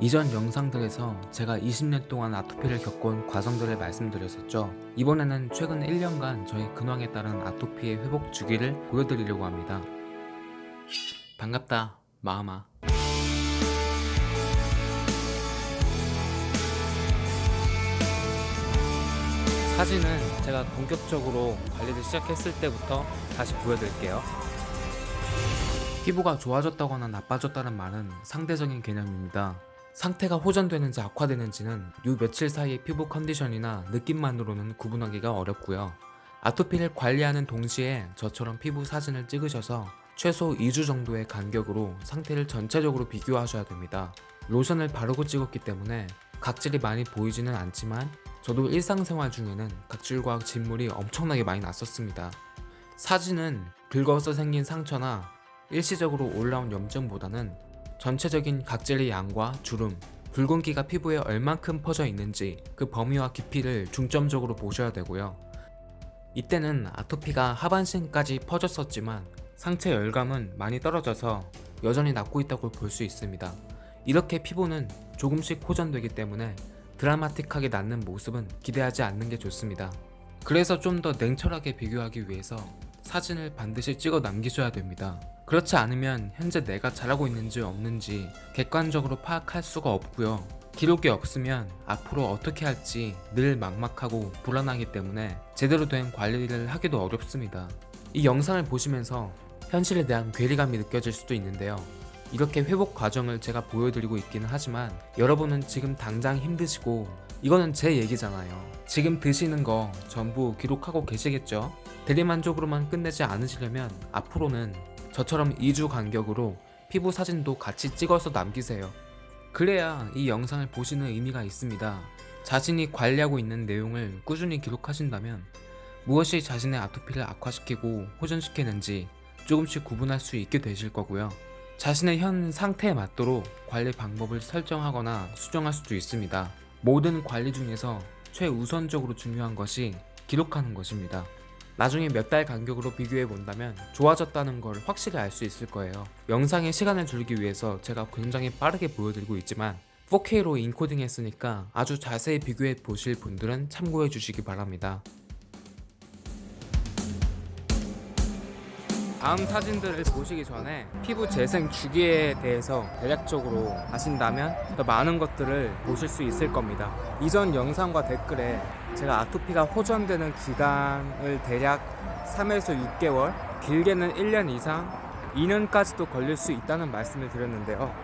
이전 영상들에서 제가 20년 동안 아토피를 겪어온 과정들을 말씀드렸었죠. 이번에는 최근 1년간 저의 근황에 따른 아토피의 회복 주기를 보여드리려고 합니다. 반갑다, 마음아. 사진은 제가 본격적으로 관리를 시작했을 때부터 다시 보여드릴게요. 피부가 좋아졌다거나 나빠졌다는 말은 상대적인 개념입니다. 상태가 호전되는지 악화되는지는 요 며칠 사이의 피부 컨디션이나 느낌만으로는 구분하기가 어렵고요. 아토피를 관리하는 동시에 저처럼 피부 사진을 찍으셔서 최소 2주 정도의 간격으로 상태를 전체적으로 비교하셔야 됩니다. 로션을 바르고 찍었기 때문에 각질이 많이 보이지는 않지만 저도 일상생활 중에는 각질과 진물이 엄청나게 많이 났었습니다. 사진은 긁어서 생긴 상처나 일시적으로 올라온 염증보다는 전체적인 각질의 양과 주름, 붉은기가 피부에 얼만큼 퍼져 있는지 그 범위와 깊이를 중점적으로 보셔야 되고요. 이때는 아토피가 하반신까지 퍼졌었지만 상체 열감은 많이 떨어져서 여전히 낫고 있다고 볼 수 있습니다. 이렇게 피부는 조금씩 호전되기 때문에 드라마틱하게 낫는 모습은 기대하지 않는 게 좋습니다. 그래서 좀 더 냉철하게 비교하기 위해서 사진을 반드시 찍어 남기셔야 됩니다. 그렇지 않으면 현재 내가 잘하고 있는지 없는지 객관적으로 파악할 수가 없고요. 기록이 없으면 앞으로 어떻게 할지 늘 막막하고 불안하기 때문에 제대로 된 관리를 하기도 어렵습니다. 이 영상을 보시면서 현실에 대한 괴리감이 느껴질 수도 있는데요. 이렇게 회복 과정을 제가 보여드리고 있기는 하지만 여러분은 지금 당장 힘드시고 이거는 제 얘기잖아요. 지금 드시는 거 전부 기록하고 계시겠죠? 대리만족으로만 끝내지 않으시려면 앞으로는 저처럼 2주 간격으로 피부 사진도 같이 찍어서 남기세요. 그래야 이 영상을 보시는 의미가 있습니다. 자신이 관리하고 있는 내용을 꾸준히 기록하신다면 무엇이 자신의 아토피를 악화시키고 호전시키는지 조금씩 구분할 수 있게 되실 거고요. 자신의 현 상태에 맞도록 관리 방법을 설정하거나 수정할 수도 있습니다. 모든 관리 중에서 최우선적으로 중요한 것이 기록하는 것입니다. 나중에 몇 달 간격으로 비교해 본다면 좋아졌다는 걸 확실히 알 수 있을 거예요. 영상에 시간을 줄이기 위해서 제가 굉장히 빠르게 보여드리고 있지만 4K로 인코딩 했으니까 아주 자세히 비교해 보실 분들은 참고해 주시기 바랍니다. 다음 사진들을 보시기 전에 피부 재생 주기에 대해서 대략적으로 아신다면 더 많은 것들을 보실 수 있을 겁니다. 이전 영상과 댓글에 제가 아토피가 호전되는 기간을 대략 3에서 6개월, 길게는 1년 이상, 2년까지도 걸릴 수 있다는 말씀을 드렸는데요.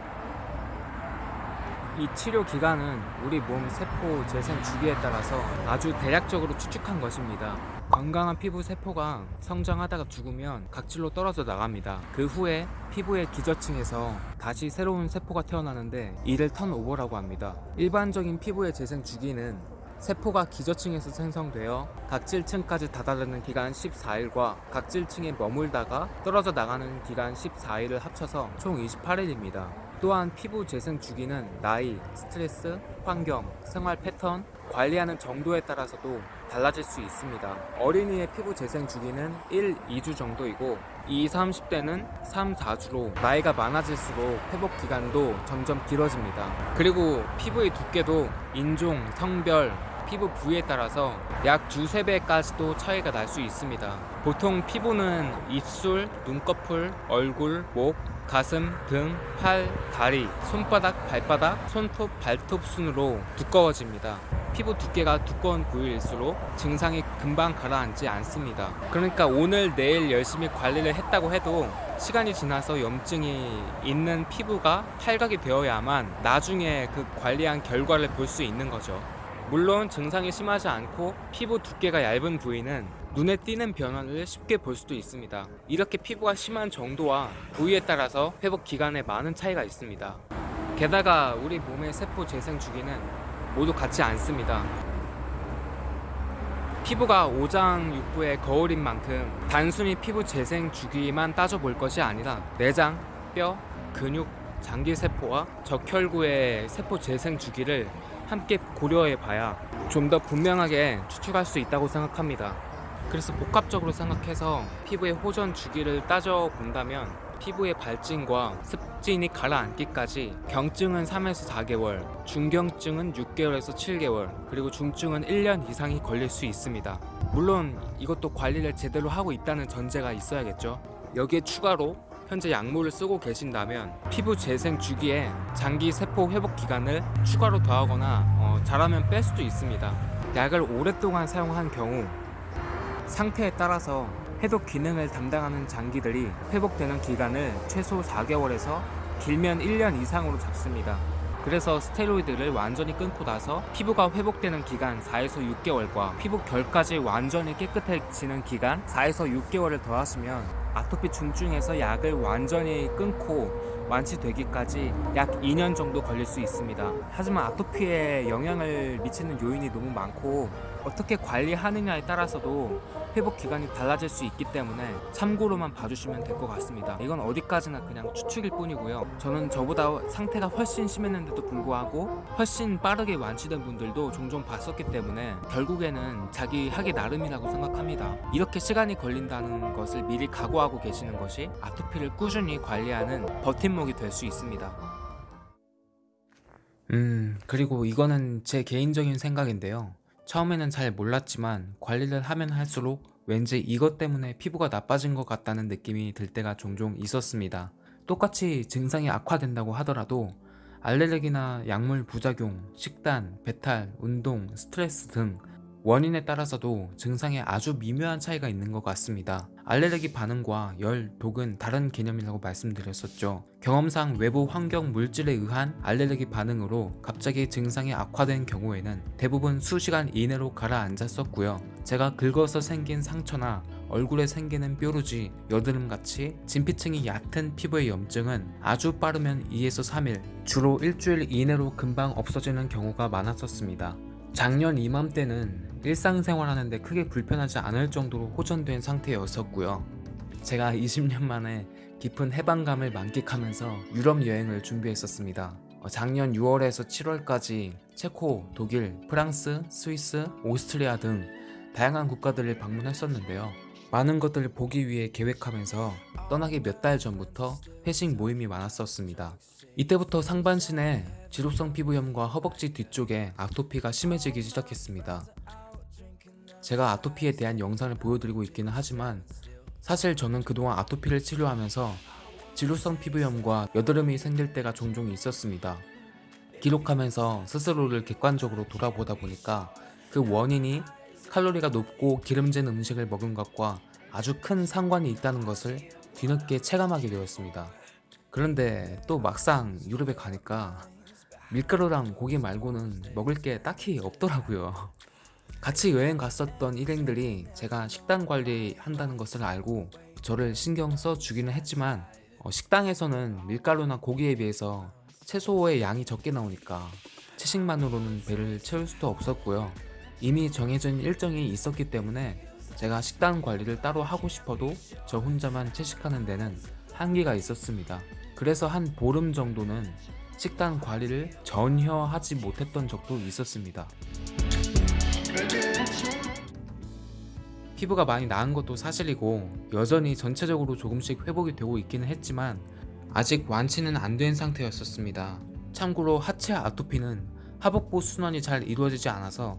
이 치료 기간은 우리 몸 세포 재생 주기에 따라서 아주 대략적으로 추측한 것입니다. 건강한 피부 세포가 성장하다가 죽으면 각질로 떨어져 나갑니다. 그 후에 피부의 기저층에서 다시 새로운 세포가 태어나는데 이를 턴오버라고 합니다. 일반적인 피부의 재생 주기는 세포가 기저층에서 생성되어 각질층까지 다다르는 기간 14일과 각질층에 머물다가 떨어져 나가는 기간 14일을 합쳐서 총 28일입니다. 또한 피부 재생 주기는 나이, 스트레스, 환경, 생활 패턴, 관리하는 정도에 따라서도 달라질 수 있습니다. 어린이의 피부 재생 주기는 1, 2주 정도이고 2, 30대는 3, 4주로 나이가 많아질수록 회복 기간도 점점 길어집니다. 그리고 피부의 두께도 인종, 성별, 피부 부위에 따라서 약 두세 배까지도 차이가 날 수 있습니다. 보통 피부는 입술, 눈꺼풀, 얼굴, 목, 가슴, 등, 팔, 다리, 손바닥, 발바닥, 손톱, 발톱 순으로 두꺼워집니다. 피부 두께가 두꺼운 부위일수록 증상이 금방 가라앉지 않습니다. 그러니까 오늘 내일 열심히 관리를 했다고 해도 시간이 지나서 염증이 있는 피부가 탈각이 되어야만 나중에 그 관리한 결과를 볼 수 있는 거죠. 물론 증상이 심하지 않고 피부 두께가 얇은 부위는 눈에 띄는 변화를 쉽게 볼 수도 있습니다. 이렇게 피부가 심한 정도와 부위에 따라서 회복 기간에 많은 차이가 있습니다. 게다가 우리 몸의 세포 재생 주기는 모두 같지 않습니다. 피부가 오장육부의 거울인 만큼 단순히 피부 재생 주기만 따져볼 것이 아니라 내장, 뼈, 근육, 장기세포와 적혈구의 세포 재생 주기를 함께 고려해 봐야 좀 더 분명하게 추측할 수 있다고 생각합니다. 그래서 복합적으로 생각해서 피부의 호전 주기를 따져 본다면 피부의 발진과 습진이 가라앉기까지 경증은 3에서 4개월, 중경증은 6개월에서 7개월, 그리고 중증은 1년 이상이 걸릴 수 있습니다. 물론 이것도 관리를 제대로 하고 있다는 전제가 있어야겠죠. 여기에 추가로 현재 약물을 쓰고 계신다면 피부 재생 주기에 장기 세포 회복 기간을 추가로 더하거나 어, 잘하면 뺄 수도 있습니다. 약을 오랫동안 사용한 경우 상태에 따라서 해독 기능을 담당하는 장기들이 회복되는 기간을 최소 4개월에서 길면 1년 이상으로 잡습니다. 그래서 스테로이드를 완전히 끊고 나서 피부가 회복되는 기간 4에서 6개월과 피부 결까지 완전히 깨끗해지는 기간 4에서 6개월을 더하시면 아토피 중증에서 약을 완전히 끊고 완치되기까지 약 2년 정도 걸릴 수 있습니다. 하지만 아토피에 영향을 미치는 요인이 너무 많고 어떻게 관리하느냐에 따라서도 회복 기간이 달라질 수 있기 때문에 참고로만 봐주시면 될 것 같습니다. 이건 어디까지나 그냥 추측일 뿐이고요. 저는 저보다 상태가 훨씬 심했는데도 불구하고 훨씬 빠르게 완치된 분들도 종종 봤었기 때문에 결국에는 자기 하기 나름이라고 생각합니다. 이렇게 시간이 걸린다는 것을 미리 각오하고 계시는 것이 아토피를 꾸준히 관리하는 버팀목이 될 수 있습니다. 음, 그리고 이거는 제 개인적인 생각인데요. 처음에는 잘 몰랐지만 관리를 하면 할수록 왠지 이것 때문에 피부가 나빠진 것 같다는 느낌이 들 때가 종종 있었습니다. 똑같이 증상이 악화된다고 하더라도 알레르기나 약물 부작용, 식단, 배탈, 운동, 스트레스 등 원인에 따라서도 증상에 아주 미묘한 차이가 있는 것 같습니다. 알레르기 반응과 열, 독은 다른 개념이라고 말씀드렸었죠. 경험상 외부 환경 물질에 의한 알레르기 반응으로 갑자기 증상이 악화된 경우에는 대부분 수시간 이내로 가라앉았었고요. 제가 긁어서 생긴 상처나 얼굴에 생기는 뾰루지, 여드름같이 진피층이 얕은 피부의 염증은 아주 빠르면 2에서 3일, 주로 일주일 이내로 금방 없어지는 경우가 많았었습니다. 작년 이맘때는 일상생활하는데 크게 불편하지 않을 정도로 호전된 상태였었고요. 제가 20년 만에 깊은 해방감을 만끽하면서 유럽 여행을 준비했었습니다. 어, 작년 6월에서 7월까지 체코, 독일, 프랑스, 스위스, 오스트리아 등 다양한 국가들을 방문했었는데요. 많은 것들을 보기 위해 계획하면서 떠나기 몇 달 전부터 회식 모임이 많았었습니다. 이때부터 상반신에 지루성 피부염과 허벅지 뒤쪽에 아토피가 심해지기 시작했습니다. 제가 아토피에 대한 영상을 보여드리고 있기는 하지만 사실 저는 그동안 아토피를 치료하면서 지루성 피부염과 여드름이 생길 때가 종종 있었습니다. 기록하면서 스스로를 객관적으로 돌아보다 보니까 그 원인이 칼로리가 높고 기름진 음식을 먹은 것과 아주 큰 상관이 있다는 것을 뒤늦게 체감하게 되었습니다. 그런데 또 막상 유럽에 가니까 밀가루랑 고기 말고는 먹을 게 딱히 없더라고요. 같이 여행 갔었던 일행들이 제가 식단 관리한다는 것을 알고 저를 신경 써 주기는 했지만 어, 식당에서는 밀가루나 고기에 비해서 채소의 양이 적게 나오니까 채식만으로는 배를 채울 수도 없었고요. 이미 정해진 일정이 있었기 때문에 제가 식단 관리를 따로 하고 싶어도 저 혼자만 채식하는 데는 한계가 있었습니다. 그래서 한 보름 정도는 식단 관리를 전혀 하지 못했던 적도 있었습니다. 피부가 많이 나은 것도 사실이고 여전히 전체적으로 조금씩 회복이 되고 있기는 했지만 아직 완치는 안 된 상태였었습니다. 참고로 하체 아토피는 하복부 순환이 잘 이루어지지 않아서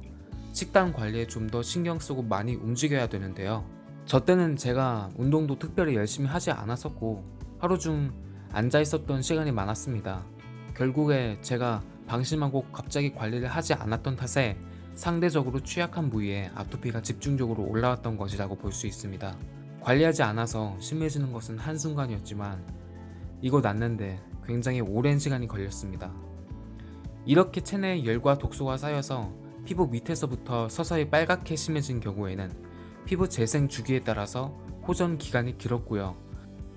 식단 관리에 좀 더 신경 쓰고 많이 움직여야 되는데요. 저 때는 제가 운동도 특별히 열심히 하지 않았었고 하루 중 앉아 있었던 시간이 많았습니다. 결국에 제가 방심하고 갑자기 관리를 하지 않았던 탓에 상대적으로 취약한 부위에 아토피가 집중적으로 올라왔던 것이라고 볼 수 있습니다. 관리하지 않아서 심해지는 것은 한순간이었지만 이거 낫는데 굉장히 오랜 시간이 걸렸습니다. 이렇게 체내에 열과 독소가 쌓여서 피부 밑에서부터 서서히 빨갛게 심해진 경우에는 피부 재생 주기에 따라서 호전 기간이 길었고요.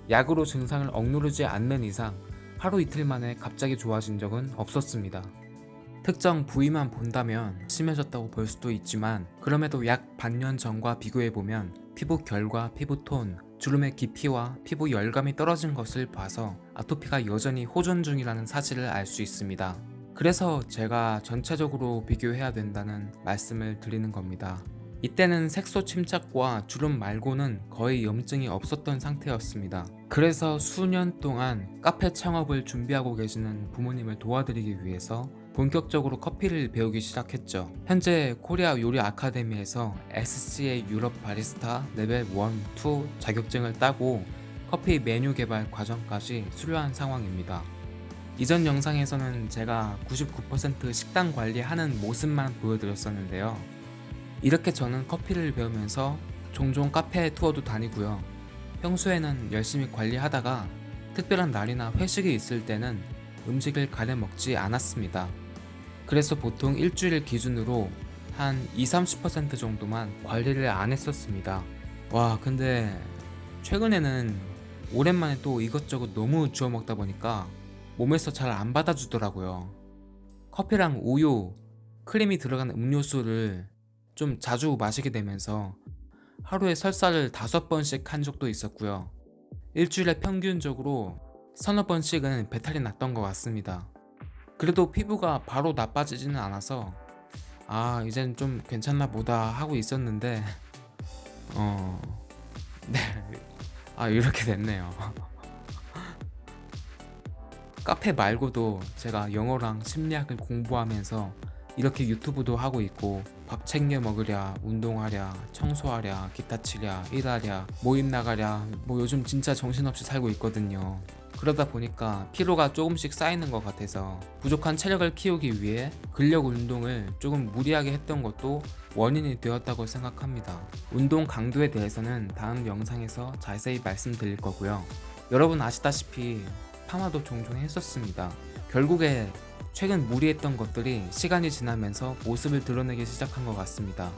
약으로 증상을 억누르지 않는 이상 하루 이틀 만에 갑자기 좋아진 적은 없었습니다. 특정 부위만 본다면 심해졌다고 볼 수도 있지만 그럼에도 약 반년 전과 비교해보면 피부 결과 피부 톤, 주름의 깊이와 피부 열감이 떨어진 것을 봐서 아토피가 여전히 호전 중이라는 사실을 알 수 있습니다. 그래서 제가 전체적으로 비교해야 된다는 말씀을 드리는 겁니다. 이때는 색소 침착과 주름 말고는 거의 염증이 없었던 상태였습니다. 그래서 수년 동안 카페 창업을 준비하고 계시는 부모님을 도와드리기 위해서 본격적으로 커피를 배우기 시작했죠. 현재 코리아 요리 아카데미에서 SCA 유럽 바리스타 레벨 1, 2 자격증을 따고 커피 메뉴 개발 과정까지 수료한 상황입니다. 이전 영상에서는 제가 99% 식당 관리하는 모습만 보여드렸었는데요. 이렇게 저는 커피를 배우면서 종종 카페 투어도 다니고요. 평소에는 열심히 관리하다가 특별한 날이나 회식이 있을 때는 음식을 가려 먹지 않았습니다. 그래서 보통 일주일 기준으로 한 20-30% 정도만 관리를 안 했었습니다. 와 근데 최근에는 오랜만에 또 이것저것 너무 주워 먹다 보니까 몸에서 잘 안 받아주더라고요. 커피랑 우유, 크림이 들어간 음료수를 좀 자주 마시게 되면서 하루에 설사를 다섯 번씩 한 적도 있었고요. 일주일에 평균적으로 서너 번씩은 배탈이 났던 것 같습니다. 그래도 피부가 바로 나빠지지는 않아서 아 이젠 좀 괜찮나 보다 하고 있었는데 어... 네... 아 이렇게 됐네요. 카페 말고도 제가 영어랑 심리학을 공부하면서 이렇게 유튜브도 하고 있고 밥 챙겨 먹으랴 운동하랴 청소하랴 기타 치랴 일하랴 모임 나가랴 뭐 요즘 진짜 정신없이 살고 있거든요. 그러다 보니까 피로가 조금씩 쌓이는 것 같아서 부족한 체력을 키우기 위해 근력 운동을 조금 무리하게 했던 것도 원인이 되었다고 생각합니다. 운동 강도에 대해서는 다음 영상에서 자세히 말씀드릴 거고요. 여러분 아시다시피 파마도 종종 했었습니다. 결국에 최근 무리했던 것들이 시간이 지나면서 모습을 드러내기 시작한 것 같습니다.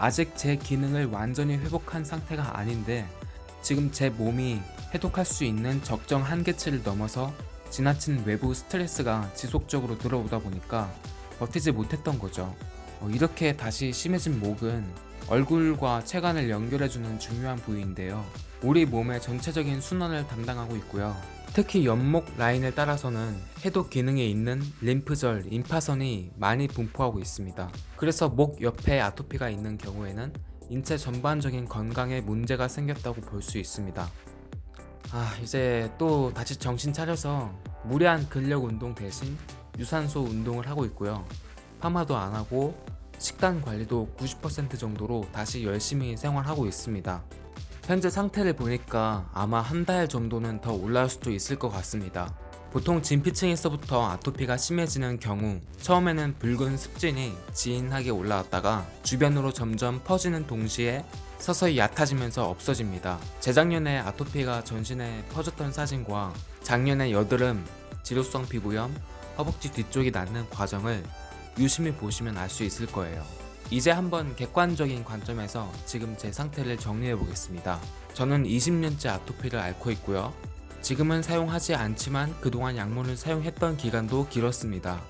아직 제 기능을 완전히 회복한 상태가 아닌데 지금 제 몸이 해독할 수 있는 적정 한계치를 넘어서 지나친 외부 스트레스가 지속적으로 들어오다 보니까 버티지 못했던 거죠. 어, 이렇게 다시 심해진 목은 얼굴과 체관을 연결해주는 중요한 부위인데요. 우리 몸의 전체적인 순환을 담당하고 있고요. 특히 연목 라인을 따라서는 해독 기능에 있는 림프절, 임파선이 많이 분포하고 있습니다. 그래서 목 옆에 아토피가 있는 경우에는 인체 전반적인 건강에 문제가 생겼다고 볼 수 있습니다. 아 이제 또 다시 정신 차려서 무리한 근력 운동 대신 유산소 운동을 하고 있고요. 파마도 안 하고 식단 관리도 90% 정도로 다시 열심히 생활하고 있습니다. 현재 상태를 보니까 아마 한 달 정도는 더 올라올 수도 있을 것 같습니다. 보통 진피층에서부터 아토피가 심해지는 경우 처음에는 붉은 습진이 진하게 올라왔다가 주변으로 점점 퍼지는 동시에 서서히 얕아지면서 없어집니다. 재작년에 아토피가 전신에 퍼졌던 사진과 작년에 여드름, 지루성 피부염, 허벅지 뒤쪽이 낫는 과정을 유심히 보시면 알 수 있을 거예요. 이제 한번 객관적인 관점에서 지금 제 상태를 정리해 보겠습니다. 저는 20년째 아토피를 앓고 있고요. 지금은 사용하지 않지만 그동안 약물을 사용했던 기간도 길었습니다.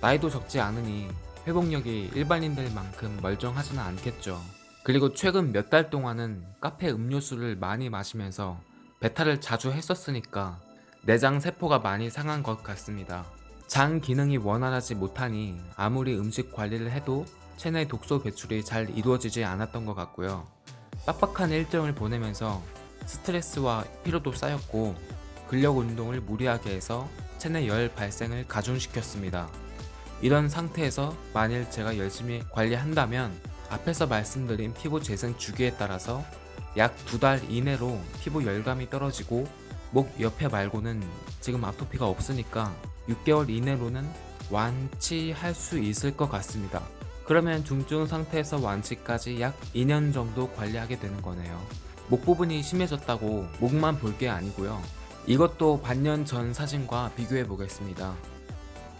나이도 적지 않으니 회복력이 일반인들 만큼 멀쩡하지는 않겠죠. 그리고 최근 몇 달 동안은 카페 음료수를 많이 마시면서 배탈을 자주 했었으니까 내장 세포가 많이 상한 것 같습니다. 장 기능이 원활하지 못하니 아무리 음식 관리를 해도 체내 독소 배출이 잘 이루어지지 않았던 것 같고요. 빡빡한 일정을 보내면서 스트레스와 피로도 쌓였고 근력 운동을 무리하게 해서 체내 열 발생을 가중시켰습니다. 이런 상태에서 만일 제가 열심히 관리한다면 앞에서 말씀드린 피부 재생 주기에 따라서 약 두 달 이내로 피부 열감이 떨어지고 목 옆에 말고는 지금 아토피가 없으니까 6개월 이내로는 완치할 수 있을 것 같습니다. 그러면 중증 상태에서 완치까지 약 2년 정도 관리하게 되는 거네요. 목 부분이 심해졌다고 목만 볼 게 아니고요. 이것도 반년 전 사진과 비교해 보겠습니다.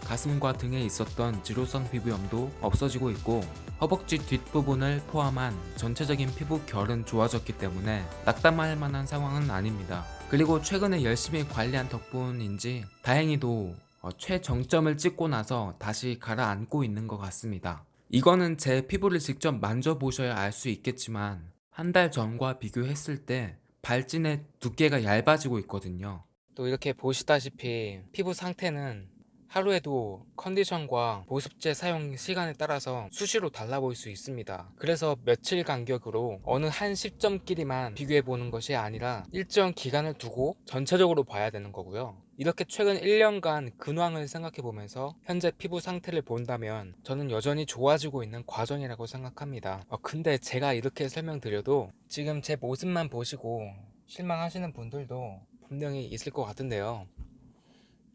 가슴과 등에 있었던 지루성 피부염도 없어지고 있고 허벅지 뒷부분을 포함한 전체적인 피부 결은 좋아졌기 때문에 낙담할 만한 상황은 아닙니다. 그리고 최근에 열심히 관리한 덕분인지 다행히도 어, 최정점을 찍고 나서 다시 가라앉고 있는 것 같습니다. 이거는 제 피부를 직접 만져보셔야 알 수 있겠지만 한 달 전과 비교했을 때 발진의 두께가 얇아지고 있거든요 또 이렇게 보시다시피 피부 상태는 하루에도 컨디션과 보습제 사용 시간에 따라서 수시로 달라 보일 수 있습니다. 그래서 며칠 간격으로 어느 한 시점끼리만 비교해 보는 것이 아니라 일정 기간을 두고 전체적으로 봐야 되는 거고요. 이렇게 최근 1년간 근황을 생각해 보면서 현재 피부 상태를 본다면 저는 여전히 좋아지고 있는 과정이라고 생각합니다. 어, 근데 제가 이렇게 설명드려도 지금 제 모습만 보시고 실망하시는 분들도 분명히 있을 것 같은데요.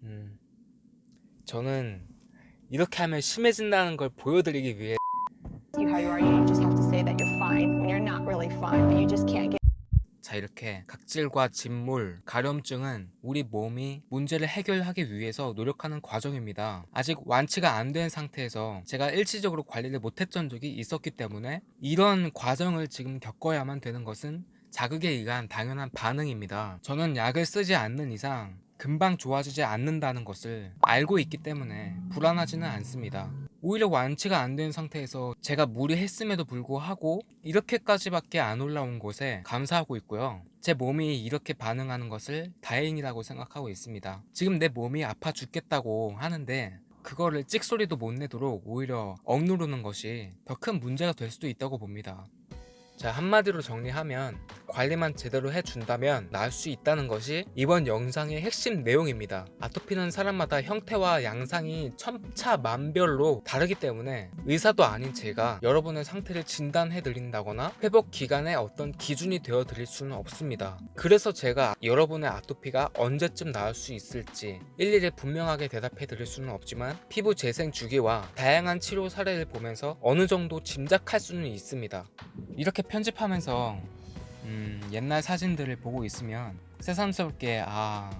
음, 저는 이렇게 하면 심해진다는 걸 보여드리기 위해 자 이렇게 각질과 진물, 가려움증은 우리 몸이 문제를 해결하기 위해서 노력하는 과정입니다. 아직 완치가 안 된 상태에서 제가 일시적으로 관리를 못했던 적이 있었기 때문에 이런 과정을 지금 겪어야만 되는 것은 자극에 의한 당연한 반응입니다. 저는 약을 쓰지 않는 이상 금방 좋아지지 않는다는 것을 알고 있기 때문에 불안하지는 않습니다. 오히려 완치가 안 된 상태에서 제가 무리했음에도 불구하고 이렇게까지밖에 안 올라온 것에 감사하고 있고요. 제 몸이 이렇게 반응하는 것을 다행이라고 생각하고 있습니다. 지금 내 몸이 아파 죽겠다고 하는데 그거를 찍소리도 못 내도록 오히려 억누르는 것이 더 큰 문제가 될 수도 있다고 봅니다. 자 한마디로 정리하면 관리만 제대로 해준다면 나을 수 있다는 것이 이번 영상의 핵심 내용입니다. 아토피는 사람마다 형태와 양상이 천차만별로 다르기 때문에 의사도 아닌 제가 여러분의 상태를 진단해 드린다거나 회복 기간에 어떤 기준이 되어 드릴 수는 없습니다. 그래서 제가 여러분의 아토피가 언제쯤 나을 수 있을지 일일이 분명하게 대답해 드릴 수는 없지만 피부 재생 주기와 다양한 치료 사례를 보면서 어느 정도 짐작할 수는 있습니다. 이렇게 편집하면서 음, 옛날 사진들을 보고 있으면 새삼스럽게 아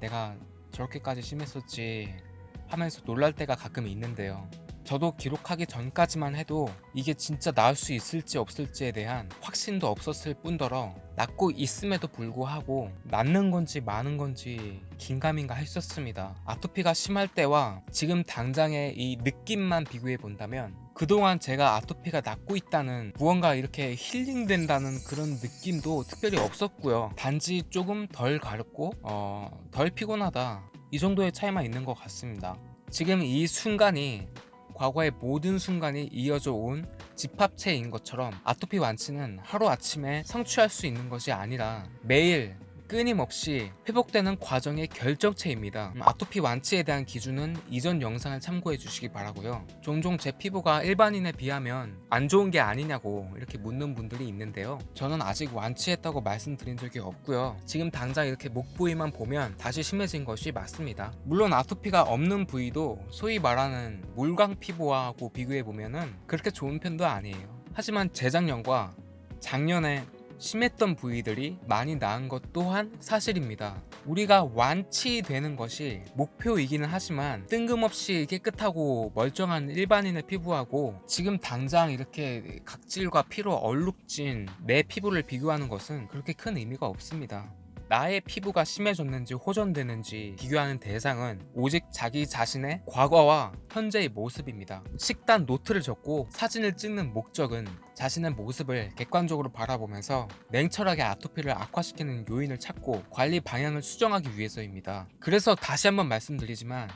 내가 저렇게까지 심했었지 하면서 놀랄 때가 가끔 있는데요. 저도 기록하기 전까지만 해도 이게 진짜 나을 수 있을지 없을지에 대한 확신도 없었을 뿐더러 낫고 있음에도 불구하고 낫는 건지 마는 건지 긴가민가 했었습니다. 아토피가 심할 때와 지금 당장의 이 느낌만 비교해 본다면 그동안 제가 아토피가 낫고 있다는 무언가 이렇게 힐링된다는 그런 느낌도 특별히 없었고요. 단지 조금 덜 가렵고 어, 덜 피곤하다. 이 정도의 차이만 있는 것 같습니다. 지금 이 순간이 과거의 모든 순간이 이어져 온 집합체인 것처럼 아토피 완치는 하루아침에 성취할 수 있는 것이 아니라 매일 끊임없이 회복되는 과정의 결정체입니다. 음, 아토피 완치에 대한 기준은 이전 영상을 참고해 주시기 바라고요. 종종 제 피부가 일반인에 비하면 안 좋은 게 아니냐고 이렇게 묻는 분들이 있는데요. 저는 아직 완치했다고 말씀드린 적이 없고요. 지금 당장 이렇게 목 부위만 보면 다시 심해진 것이 맞습니다. 물론 아토피가 없는 부위도 소위 말하는 물광 피부하고 비교해 보면 은 그렇게 좋은 편도 아니에요. 하지만 재작년과 작년에 심했던 부위들이 많이 나은 것 또한 사실입니다. 우리가 완치되는 것이 목표이기는 하지만 뜬금없이 깨끗하고 멀쩡한 일반인의 피부하고 지금 당장 이렇게 각질과 피로 얼룩진 내 피부를 비교하는 것은 그렇게 큰 의미가 없습니다. 나의 피부가 심해졌는지 호전되는지 비교하는 대상은 오직 자기 자신의 과거와 현재의 모습입니다. 식단 노트를 적고 사진을 찍는 목적은 자신의 모습을 객관적으로 바라보면서 냉철하게 아토피를 악화시키는 요인을 찾고 관리 방향을 수정하기 위해서입니다. 그래서 다시 한번 말씀드리지만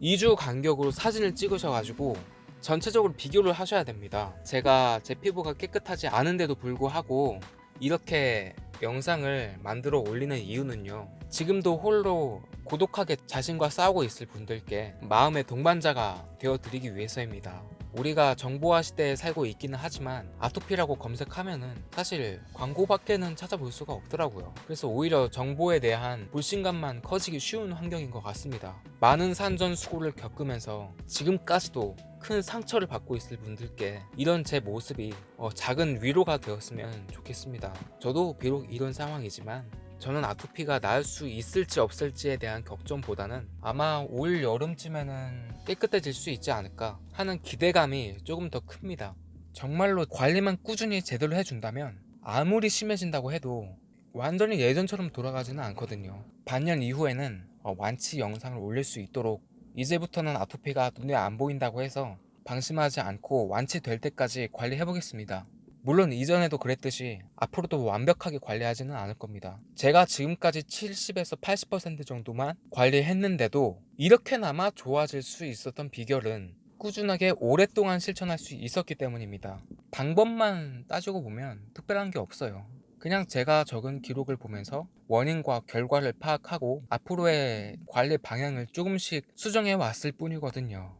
2주 간격으로 사진을 찍으셔가지고 전체적으로 비교를 하셔야 됩니다. 제가 제 피부가 깨끗하지 않은데도 불구하고 이렇게 영상을 만들어 올리는 이유는요. 지금도 홀로 고독하게 자신과 싸우고 있을 분들께 마음의 동반자가 되어 드리기 위해서입니다 우리가 정보화 시대에 살고 있기는 하지만 아토피라고 검색하면은 사실 광고밖에는 찾아볼 수가 없더라고요. 그래서 오히려 정보에 대한 불신감만 커지기 쉬운 환경인 것 같습니다. 많은 산전수고를 겪으면서 지금까지도 큰 상처를 받고 있을 분들께 이런 제 모습이 어, 작은 위로가 되었으면 좋겠습니다. 저도 비록 이런 상황이지만 저는 아토피가 나을 수 있을지 없을지에 대한 걱정보다는 아마 올 여름쯤에는 깨끗해질 수 있지 않을까 하는 기대감이 조금 더 큽니다. 정말로 관리만 꾸준히 제대로 해준다면 아무리 심해진다고 해도 완전히 예전처럼 돌아가지는 않거든요. 반년 이후에는 어, 완치 영상을 올릴 수 있도록 이제부터는 아토피가 눈에 안 보인다고 해서 방심하지 않고 완치될 때까지 관리해 보겠습니다 물론 이전에도 그랬듯이 앞으로도 완벽하게 관리하지는 않을 겁니다. 제가 지금까지 70에서 80% 정도만 관리했는데도 이렇게나마 좋아질 수 있었던 비결은 꾸준하게 오랫동안 실천할 수 있었기 때문입니다. 방법만 따지고 보면 특별한 게 없어요. 그냥 제가 적은 기록을 보면서 원인과 결과를 파악하고 앞으로의 관리 방향을 조금씩 수정해 왔을 뿐이거든요.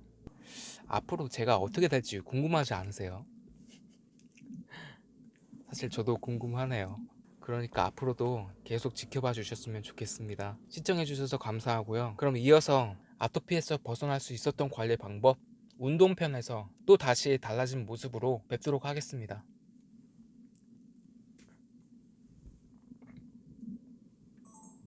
앞으로 제가 어떻게 될지 궁금하지 않으세요? 사실 저도 궁금하네요. 그러니까 앞으로도 계속 지켜봐 주셨으면 좋겠습니다. 시청해 주셔서 감사하고요. 그럼 이어서 아토피에서 벗어날 수 있었던 관리 방법 운동편에서 또 다시 달라진 모습으로 뵙도록 하겠습니다.